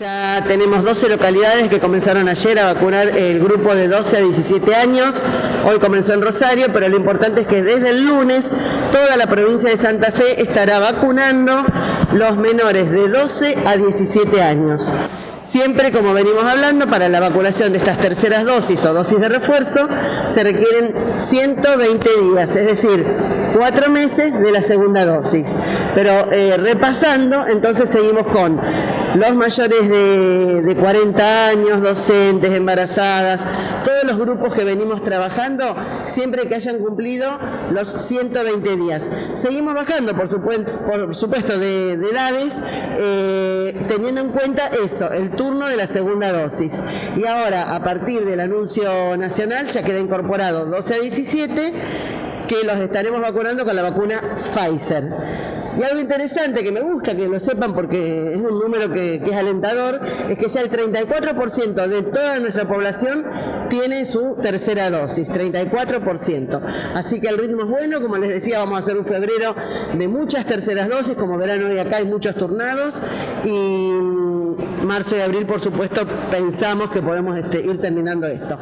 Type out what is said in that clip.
Ya tenemos 12 localidades que comenzaron ayer a vacunar el grupo de 12 a 17 años. Hoy comenzó en Rosario, pero lo importante es que desde el lunes toda la provincia de Santa Fe estará vacunando los menores de 12 a 17 años. Siempre, como venimos hablando, para la vacunación de estas terceras dosis o dosis de refuerzo se requieren 120 días, es decir, cuatro meses de la segunda dosis. Pero eh, repasando, entonces seguimos con los mayores de, 40 años, docentes, embarazadas, todos los grupos que venimos trabajando, siempre que hayan cumplido los 120 días. Seguimos bajando, por supuesto, por supuesto de, edades, eh, teniendo en cuenta eso, el turno de la segunda dosis. Y ahora, a partir del anuncio nacional, ya queda incorporado 12 a 17 que los estaremos vacunando con la vacuna Pfizer. Y algo interesante que me gusta que lo sepan porque es un número que, es alentador, es que ya el 34% de toda nuestra población tiene su tercera dosis, 34%. Así que el ritmo es bueno, como les decía, vamos a hacer un febrero de muchas terceras dosis, como verán hoy acá hay muchos turnados y marzo y abril, por supuesto, pensamos que podemos este, ir terminando esto.